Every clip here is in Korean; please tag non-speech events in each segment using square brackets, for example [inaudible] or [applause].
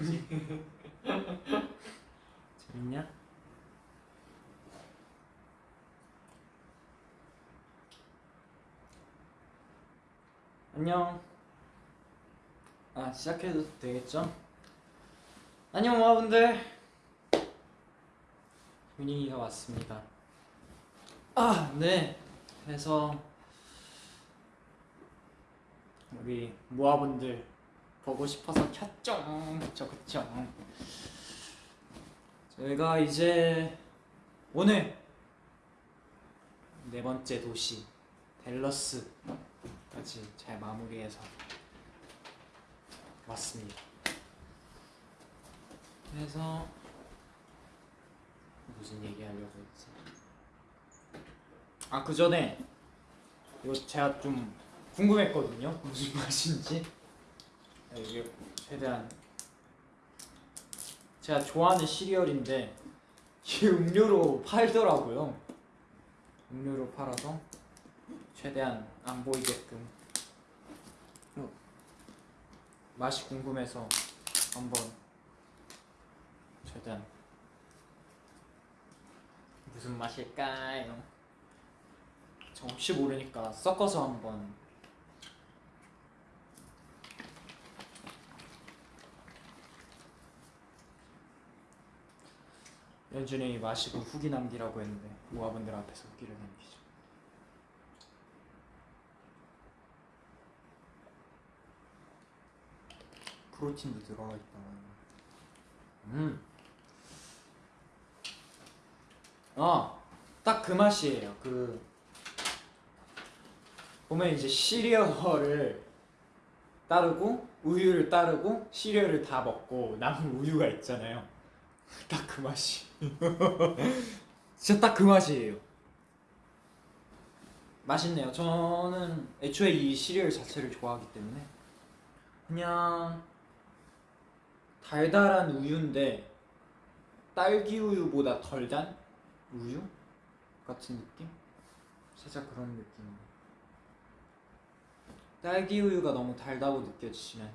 해야지. [laughs] 재밌냐? 안녕. 아 시작해도 되겠죠? 안녕 모아분들. 분위기가 왔습니다. 아 네. 그래서 우리 모아분들 보고 싶어서 켰죠. 그쵸 그쵸. 저희가 이제 오늘 네 번째 도시 델러스까지 잘 마무리해서 왔습니다. 그래서 무슨 얘기하려고 했지? 아그 전에 이거 제가 좀 궁금했거든요. 무슨 [laughs] 맛인지. 이게 최대한 제가 좋아하는 시리얼인데 이게 음료로 팔더라고요. 음료로 팔아서 최대한 안 보이게끔 어, 맛이 궁금해서 한번 최대한 무슨 맛일까요? 저 혹시 모르니까 섞어서 한번 연준이 마시고 후기 남기라고 했는데 모아분들 앞에서 후기를 남기죠. 프로틴도 들어가 있다. 음. 아, 딱그 맛이에요. 그 보면 이제 시리얼을 따르고 우유를 따르고 시리얼을 다 먹고 남은 우유가 있잖아요. [laughs] 딱 그 맛이. [laughs] 진짜 딱 그 맛이에요. 맛있네요. 저는 애초에 이 시리얼 자체를 좋아하기 때문에 그냥 달달한 우유인데 딸기 우유보다 덜 단 우유 같은 느낌? 살짝 그런 느낌. 딸기 우유가 너무 달다고 느껴지시면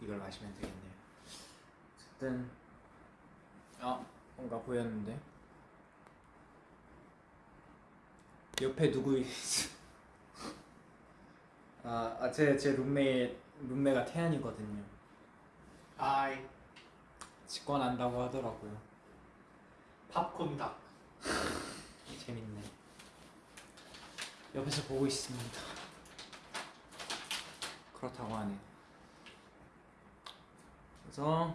이걸 마시면 되겠네요. 어쨌든 아 뭔가 보였는데 옆에 누구 있어? [laughs] 아제 제 룸메 룸메가 태연이거든요. 아이 직권 한다고 하더라고요. 팝콘 닭. [laughs] 재밌네. 옆에서 보고 있습니다. 그렇다고 하네. 그래서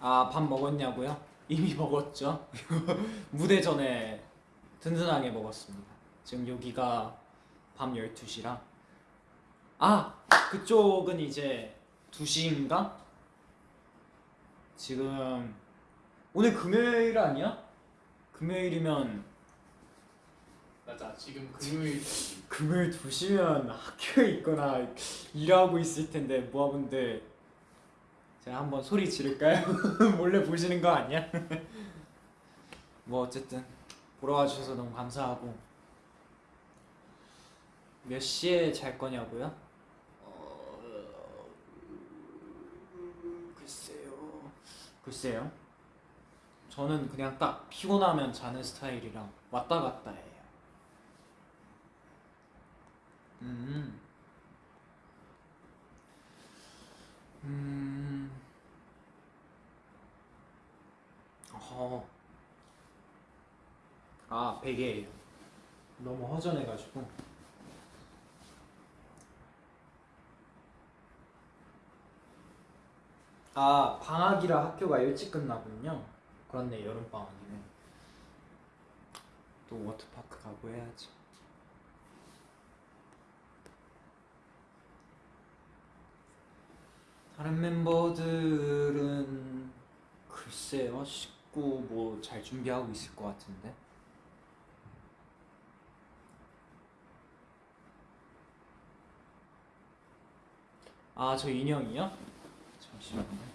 아 밥 먹었냐고요? 이미 [laughs] 먹었죠. 무대 전에 든든하게 먹었습니다. 지금 여기가 밤 12시라 아 그쪽은 이제 2시인가? 지금 오늘 금요일 아니야? 금요일이면 맞아. 지금 금요일 금요일 2시면 학교에 있거나 일하고 있을 텐데 모아분들 제가 한번 소리 지를까요? [laughs] 몰래 보시는 거 아니야? [laughs] 뭐 어쨌든 보러 와주셔서 너무 감사하고 몇 시에 잘 거냐고요? 어... 글쎄요 저는 그냥 딱 피곤하면 자는 스타일이라 왔다 갔다 해요 음. 음. 어. 아, 베개예요. 너무 허전해가지고. 아, 방학이라 학교가 일찍 끝나군요. 그렇네, 여름 방학이네. 또 워터파크 가고 해야지. 다른 멤버들은 글쎄요 씻고 뭐 잘 준비하고 있을 것 같은데 아 저 인형이요? 잠시만요 인형이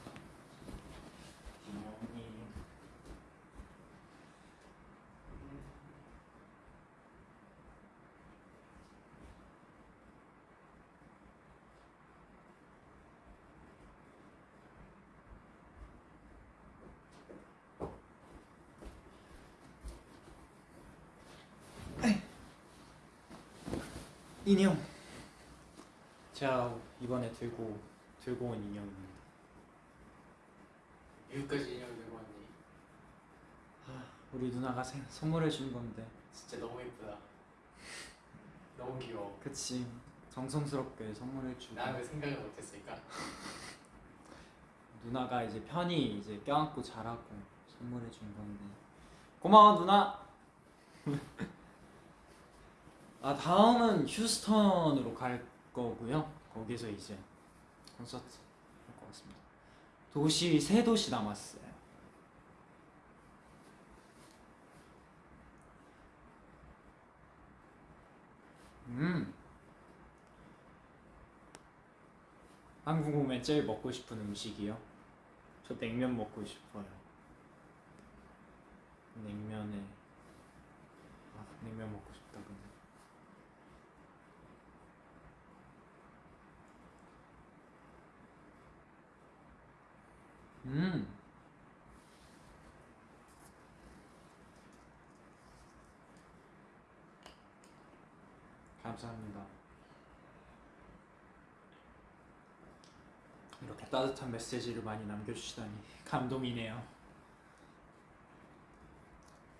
인형. 제가 이번에 들고 들고 온 인형입니다. 여기까지 인형 들고 왔니? 아, 우리 누나가 생, 선물해 준 건데. 진짜 너무 예쁘다. 너무 귀여워. 그치. 정성스럽게 선물해 주고. 나는 왜 생각을 못했을까? [laughs] 누나가 이제 편히 이제 껴안고 자라고 선물해 준 건데. 고마워 누나. [laughs] 아 다음은 휴스턴으로 갈 거고요. 거기서 이제 콘서트 할 것 같습니다. 도시 세 도시 남았어요. 음. 한국 오면 제일 먹고 싶은 음식이요? 저 냉면 먹고 싶어요. 냉면에 아, 냉면 먹고 근데. 음. 감사합니다. 이렇게 따뜻한 메시지를 많이 남겨주시다니 감동이네요.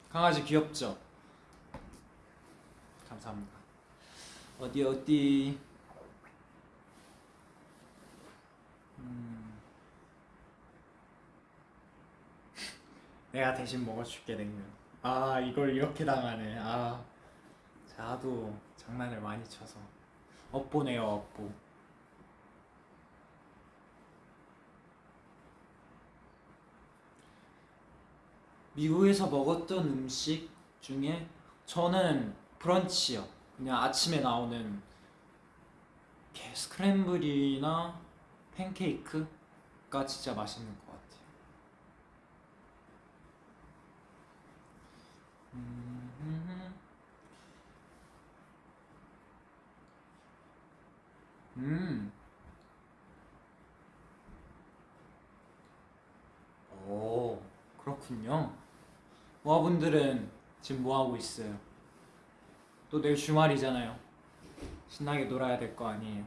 강아지 귀엽죠? 감사합니다. 어디 어디? 내가 대신 먹어줄게 냉면. 아 이걸 이렇게 당하네. 아 자도 장난을 많이 쳐서 업보네요 업보. 미국에서 먹었던 음식 중에 저는 브런치요. 그냥 아침에 나오는 스크램블이나 팬케이크가 진짜 맛있는 것 같아요. 음. 음. 오, 그렇군요. 모아분들은 지금 뭐 하고 있어요? 또 내일 주말이잖아요. 신나게 놀아야 될 거 아니에요.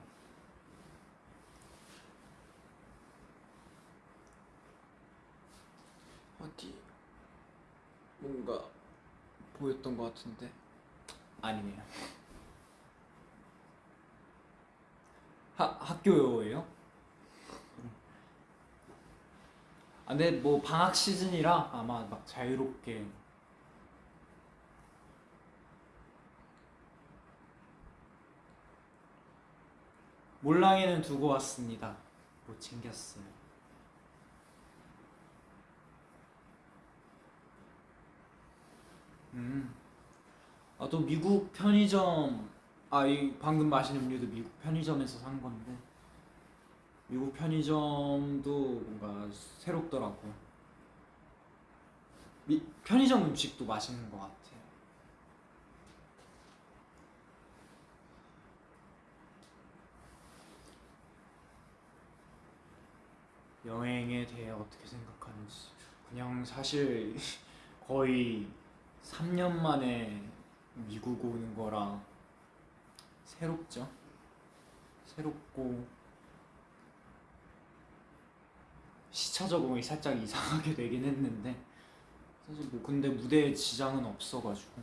어디 뭔가 보였던 것 같은데 아니네요. [laughs] 하 학교예요? 아, 근데 뭐 방학 시즌이라 아마 막 자유롭게 몰랑이는 두고 왔습니다. 못 챙겼어요. 음. 아, 또 미국 편의점 아, 이 방금 마신 음료도 미국 편의점에서 산 건데 미국 편의점도 뭔가 새롭더라고요. 미, 편의점 음식도 맛있는 것 같아요. 여행에 대해 어떻게 생각하는지 그냥 사실 [laughs] 거의 3년 만에 미국 오는 거라 새롭죠. 새롭고 시차 적응이 살짝 이상하게 [laughs] 되긴 했는데 사실 뭐 근데 무대에 지장은 없어가지고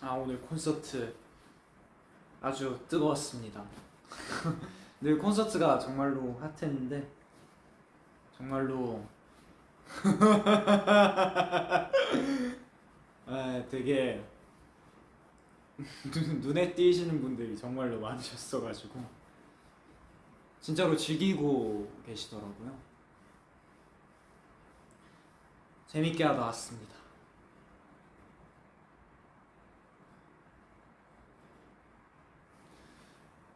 아 오늘 콘서트 아주 뜨거웠습니다. [laughs] 늘 콘서트가 정말로 핫했는데 정말로 [laughs] 아 되게 [laughs] 눈, 눈에 띄시는 분들이 정말로 많으셨어가지고 진짜로 즐기고 계시더라고요. 재밌게 하다 왔습니다. 이- 치- 치- 치- 치.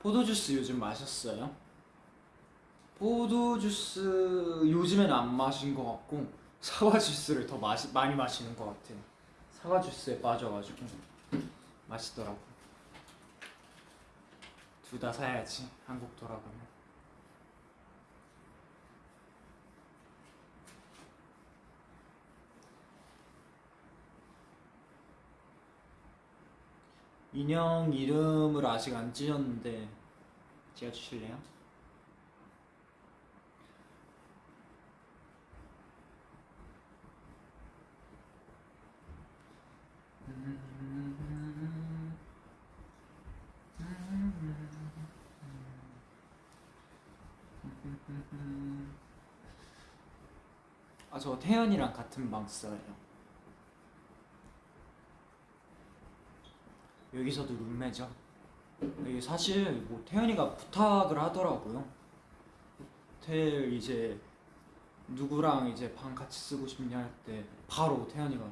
포도주스 요즘 마셨어요? 포도 주스 요즘에는 안 마신 것 같고 사과 주스를 더 마시, 많이 마시는 것 같아요. 사과 주스에 빠져가지고 맛있더라고. 둘 다 사야지 한국 돌아가면. 인형 이름을 아직 안 지었는데 지어 주실래요? 아 저 태연이랑 같은 방 써요. 여기서도 룸메죠. 이게 사실 뭐 태연이가 부탁을 하더라고요. 호텔 이제 누구랑 이제 방 같이 쓰고 싶냐 할 때 바로 태연이가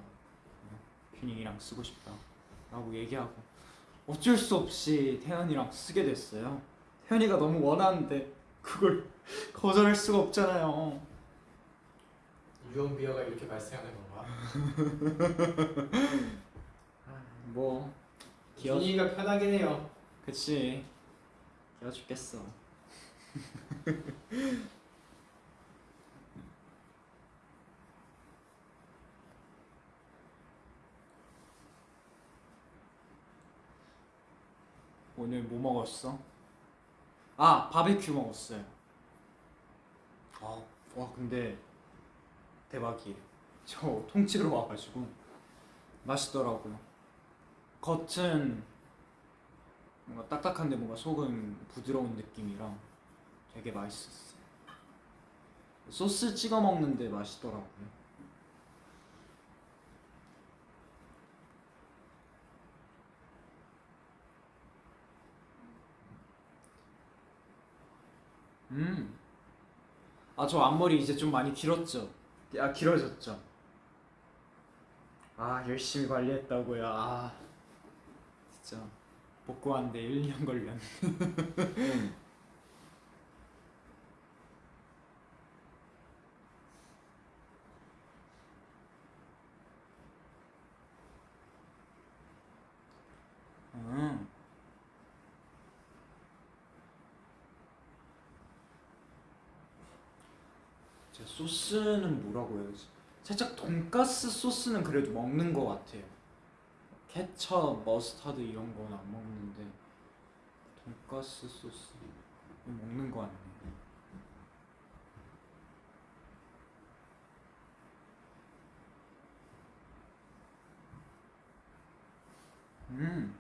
균이랑 쓰고 싶다 라고 얘기하고 어쩔 수 없이 태연이랑 쓰게 됐어요. 태연이가 너무 원하는데 그걸 [laughs] 거절할 수가 없잖아요. 유언비어가 이렇게 발생하는 건가? [laughs] 뭐 귀여 분위기가 편하긴 해요. 그치 귀여 죽겠어. [laughs] 오늘 뭐 먹었어? 아 바베큐 먹었어요. 아, 와 근데 대박이에요. 저 통째로 와가지고 맛있더라고요. 겉은 뭔가 딱딱한데 뭔가 속은 부드러운 느낌이라 되게 맛있었어요. 소스 찍어 먹는데 맛있더라고요. 음. 아, 저 앞머리 이제 좀 많이 길었죠? 아, 길어졌죠? 아, 열심히 관리했다고요. 아, 진짜. 복구하는데 1년 걸렸네. 음. 제 소스는 뭐라고 해야지? 살짝 돈가스 소스는 그래도 먹는 것 같아요. 케첩, 머스타드 이런 건 안 먹는데 돈가스 소스 먹는 거 같네. 음.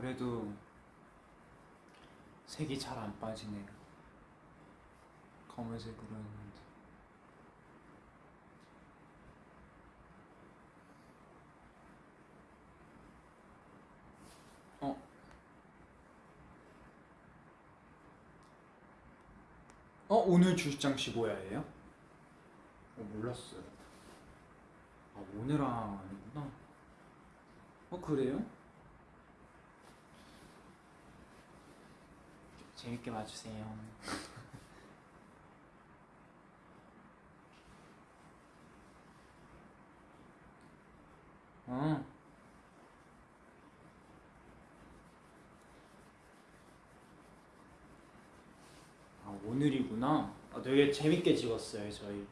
그래도 색이 잘 안 빠지네요. 검은색으로 했는데. 어. 어 오늘 출장 15야예요? 어 몰랐어요. 아 오늘아 아니구나. 어 그래요? 재밌게 봐주세요. 어. 아, 오늘이구나. 아, 되게 재밌게 찍었어요, 저희.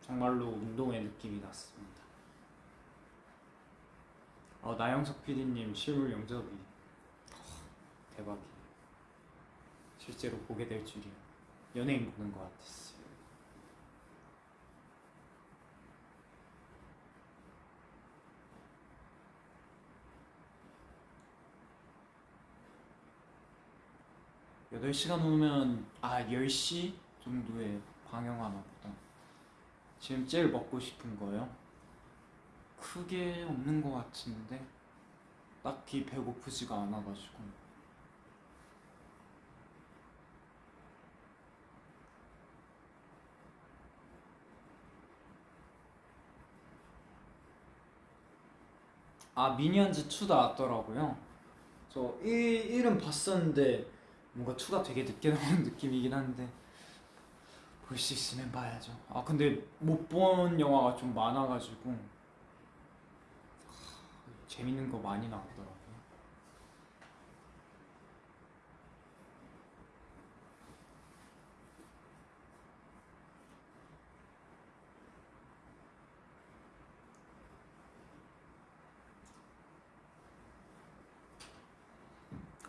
정말로 운동의 느낌이 났습니다. 어, 나영석 PD님 실물 영접이 대박이에요. 실제로 보게 될 줄이야. 연예인 보는 것 같았어요. 여덟 시간 오면 아 10시 정도에 방영하나 보다. 지금 제일 먹고 싶은 거요? 크게 없는 것 같은데 딱히 배고프지가 않아가지고 아 미니언즈 2 나왔더라고요. 저 1, 1은 봤었는데 뭔가 2가 되게 늦게 나오는 [laughs] 느낌이긴 한데 볼 수 있으면 봐야죠. 아 근데 못 본 영화가 좀 많아가지고 하, 재밌는 거 많이 나오더라고요.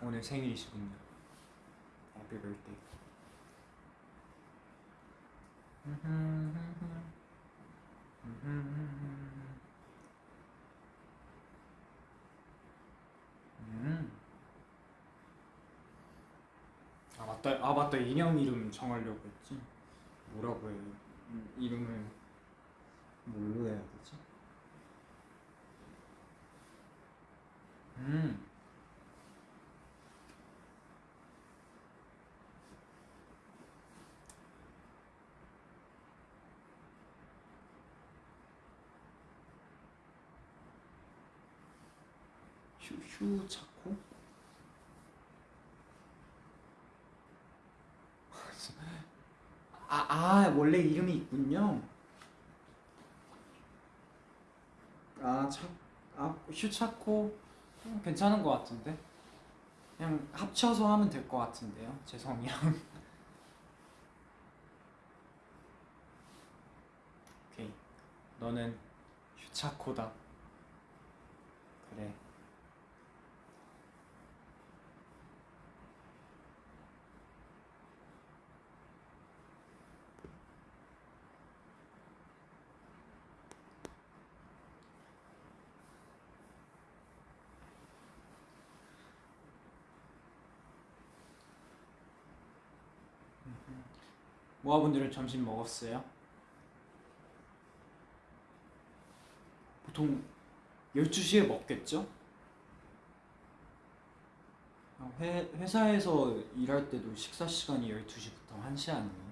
오늘 생일이시군요. Happy birthday. 음. 아 맞다. 아 맞다. 인형 이름 정하려고 했지. 뭐라고 해요? 음, 이름을 뭘로 해야 되지? 음. 휴, 휴차코? 아, 아, 원래 이름이 있군요. 아, 차, 아, 휴차코 음, 괜찮은 것 같은데. 그냥 합쳐서 하면 될 것 같은데요. 제 성이랑. [laughs] 오케이. 너는 휴차코다. 그래. 모아분들은 점심 먹었어요? 보통 12시에 먹겠죠? 아, 회, 회사에서 일할 때도 식사 시간이 12시부터 1시 아니에요?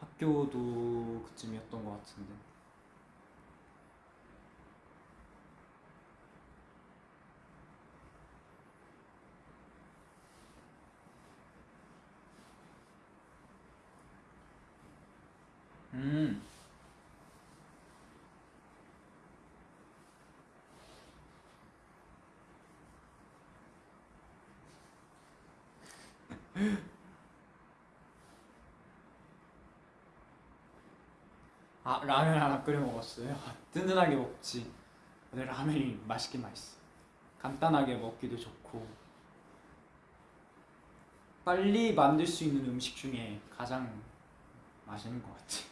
학교도 그쯤이었던 것 같은데 음 아 라면 하나 끓여 먹었어요. 든든하게 먹지. 근데 라면이 맛있긴 맛있어. 간단하게 먹기도 좋고 빨리 만들 수 있는 음식 중에 가장 맛있는 것 같아.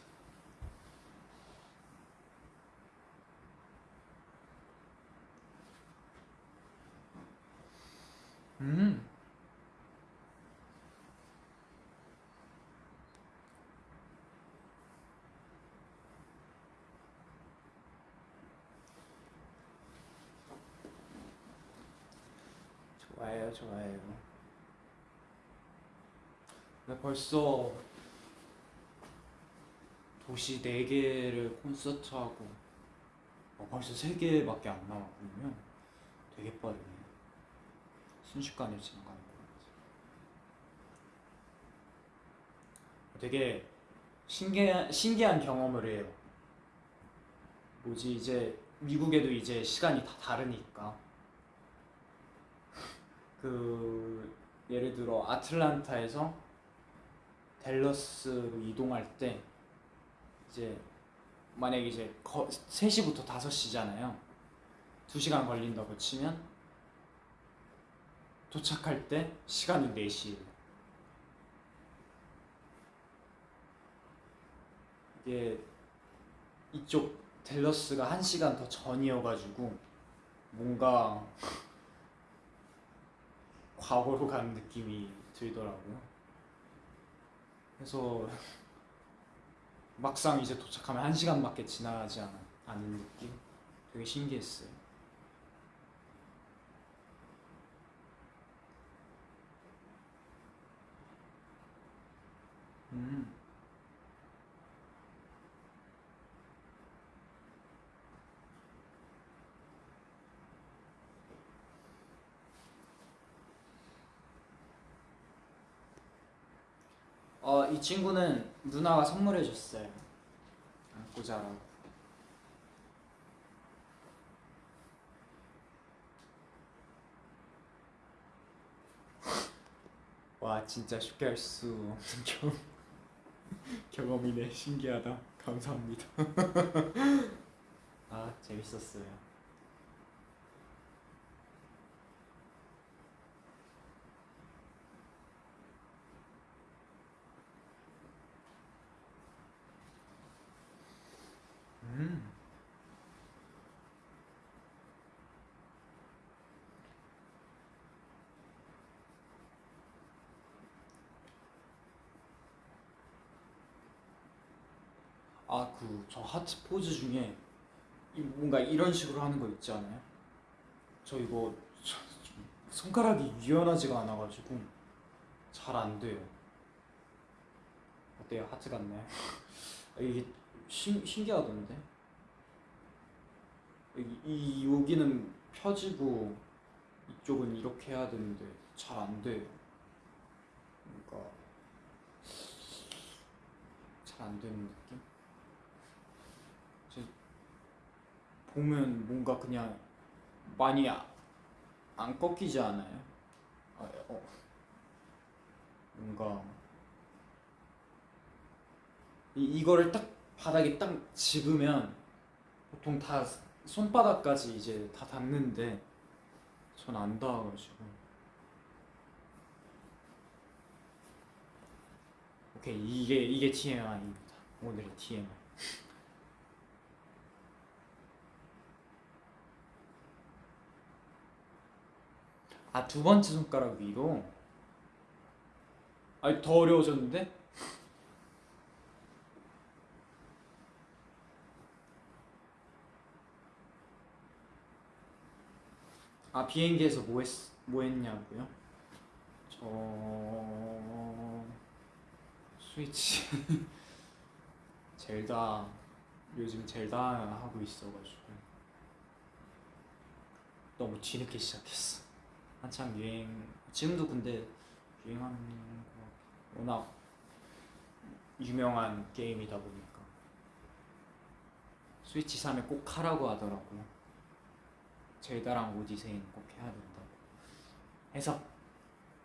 음. 좋아요, 좋아요. 근데 벌써 도시 4개를 콘서트하고 어, 벌써 3개밖에 안 남았군요. 되게 빠르네. 순식간에 지나가는 것 같아. 되게 신기한, 신기한 경험을 해요. 뭐지, 이제 미국에도 이제 시간이 다 다르니까. 그 예를 들어 아틀란타에서 댈러스로 이동할 때 이제 만약에 이제 거, 3시부터 5시잖아요. 2시간 걸린다고 치면 도착할 때 시간은 4시예요. 이게 이쪽 댈러스가 1시간 더 전이어가지고 뭔가 과거로 가는 느낌이 들더라고요. 그래서 막상 이제 도착하면 한 시간밖에 지나지 않, 않은 느낌? 되게 신기했어요. 음. 어, 이 친구는 누나가 선물해 줬어요. 안고 자라고. 와 진짜 쉽게 할 수 없는 경 [laughs] 경험이네. 신기하다. 감사합니다. [laughs] 아 재밌었어요 음 아 그 저 하트 포즈 중에 이 뭔가 이런 식으로 하는 거 있지 않아요? 저 이거 손가락이 유연하지가 않아가지고 잘 안 돼요. 어때요? 하트 같나요? 아, 이게 신, 신기하던데? 이, 이 여기는 펴지고 이쪽은 이렇게 해야 되는데 잘 안 돼요. 그러니까 잘 안 되는 느낌? 저 보면 뭔가 그냥 많이 아- 안 꺾이지 않아요? 아, 어. 뭔가 이, 이거를 딱 바닥에 딱 집으면 보통 다 손바닥까지 이제 다 닿는데 전 안 닿아가지고 오케이 이게 이게 TMI입니다 오늘의 TMI 아 두 번째 손가락 위로? 아니 더 어려워졌는데? 아 비행기에서 뭐, 했, 뭐 했냐고요? 저 스위치. [laughs] 젤다. 요즘 젤다 하고 있어가지고. 너무 뒤늦게 시작했어 한창 유행 지금도 근데 유행하는 거. 워낙 유명한 게임이다 보니까. 스위치 사면 꼭 하라고 하더라고요. 젤다랑 오디세이는 꼭 해야 된다고 해서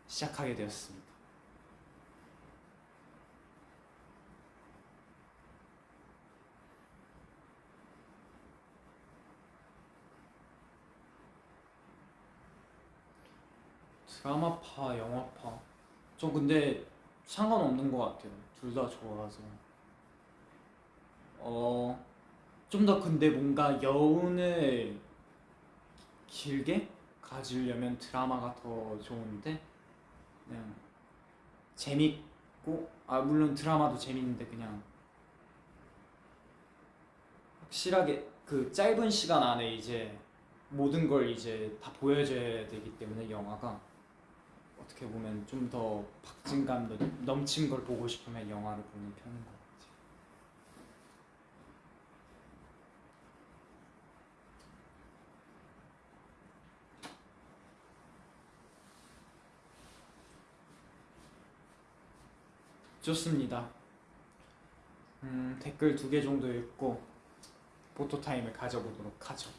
시작하게 되었습니다 드라마파, 영화파. 저 근데 상관없는 것 같아요. 둘 다 좋아서. 어... 좀 더 근데 뭔가 여운을 길게 가지려면 드라마가 더 좋은데 그냥 재밌고 아 물론 드라마도 재밌는데 그냥 확실하게 그 짧은 시간 안에 이제 모든 걸 이제 다 보여줘야 되기 때문에 영화가 어떻게 보면 좀 더 박진감 넘- 넘친 걸 보고 싶으면 영화를 보는 편인 것 같아요. 좋습니다. 음, 댓글 두 개 정도 읽고 포토 타임을 가져보도록 하죠.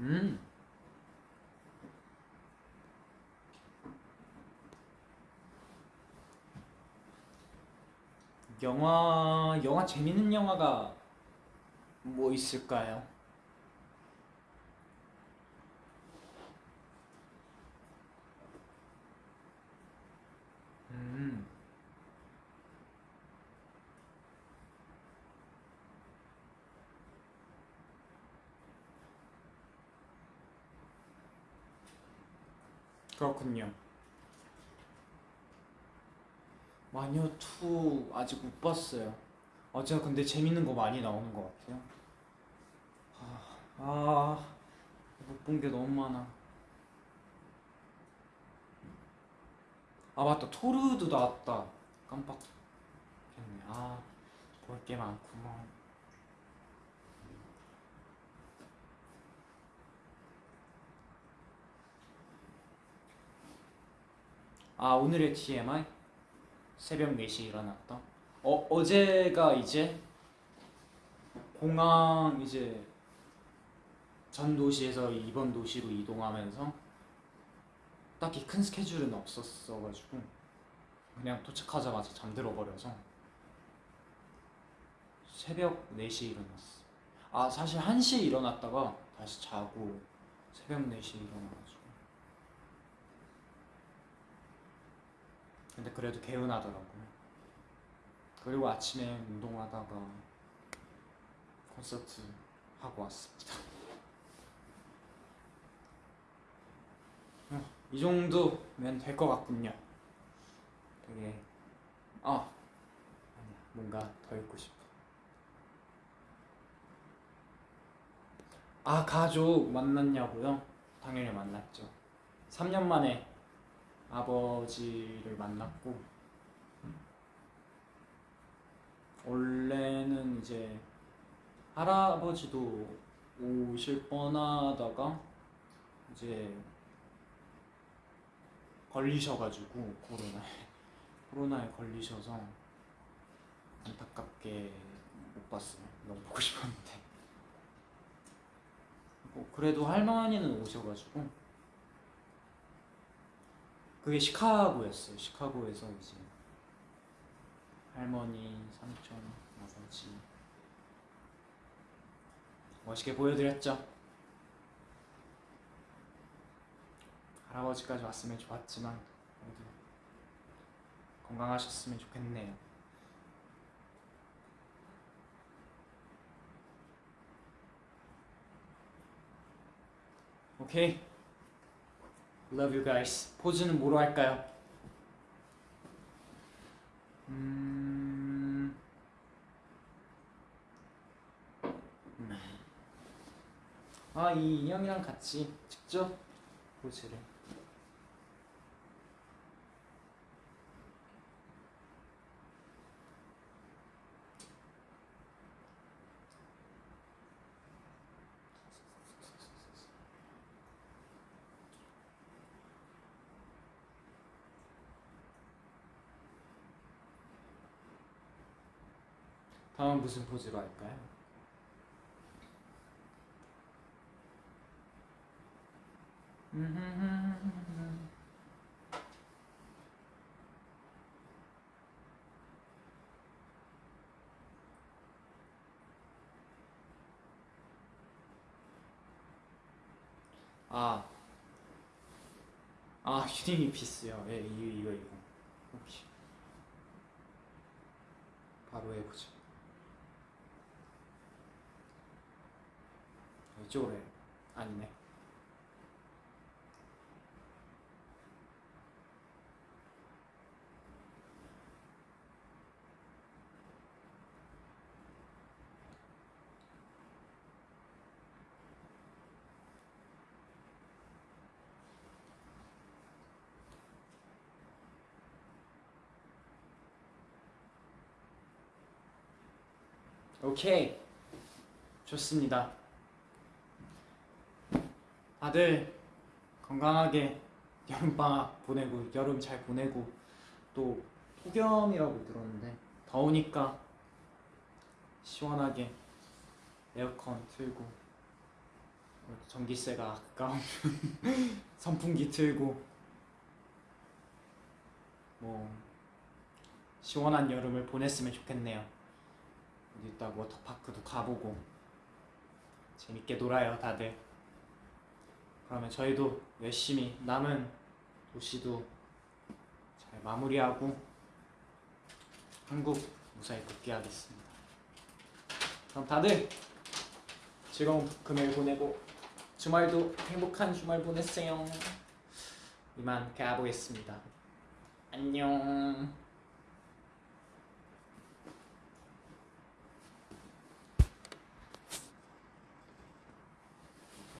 음. 영화 영화 재밌는 영화가 뭐 있을까요? 음. 그렇군요. 마녀 2 아직 못 봤어요. 아 제가 근데 재밌는 거 많이 나오는 것 같아요. 아, 못 본 게 너무 많아. 아 맞다 토르도 나왔다. 깜빡했네. 아, 볼 게 많구만. 아 오늘의 TMI 새벽 4시 일어났다. 어 어제가 이제 공항 이제 전 도시에서 이번 도시로 이동하면서 딱히 큰 스케줄은 없었어가지고 그냥 도착하자마자 잠들어 버려서 새벽 4시에 일어났어. 아 사실 1시에 일어났다가 다시 자고 새벽 4시에 일어나가지고 근데 그래도 개운하더라고요. 그리고 아침에 운동하다가 콘서트 하고 왔습니다. 어, 이 정도면 될 것 같군요. 되게 아 아니야 뭔가 더 읽고 싶어. 아 가족 만났냐고요? 당연히 만났죠. 3년 만에 아버지를 만났고 원래는 이제 할아버지도 오실 뻔하다가 이제 걸리셔가지고 코로나에 코로나에 걸리셔서 안타깝게 못 봤어요. 너무 보고 싶었는데. 뭐 그래도 할머니는 오셔가지고 그게 시카고였어요. 시카고에서 이제 할머니, 삼촌, 아버지 멋있게 보여드렸죠. 할아버지까지 왔으면 좋았지만 그래도 건강하셨으면 좋겠네요. 오케이. Love you guys. 포즈는 뭐로 할까요? 음... 음. 아, 이 인형이랑 같이 찍죠? 포즈를. 다음 무슨 포즈로 할까요? [laughs] 아, 아 휴닝이 피스요. 예, 이거 이거 이거. 오케이. 바로 해보죠. 이쪽으로 해. 아니네. 오케이. 좋습니다. 다들 건강하게 여름방학 보내고 여름 잘 보내고 또 폭염이라고 들었는데 더우니까 시원하게 에어컨 틀고 전기세가 아까운 [laughs] 선풍기 틀고 뭐 시원한 여름을 보냈으면 좋겠네요. 이따 워터파크도 가보고 재밌게 놀아요 다들. 그러면 저희도 열심히 남은 도시도 잘 마무리하고 한국 무사히 복귀하겠습니다. 그럼 다들 즐거운 금요일 보내고 주말도 행복한 주말 보내세요. 이만 가보겠습니다. 안녕.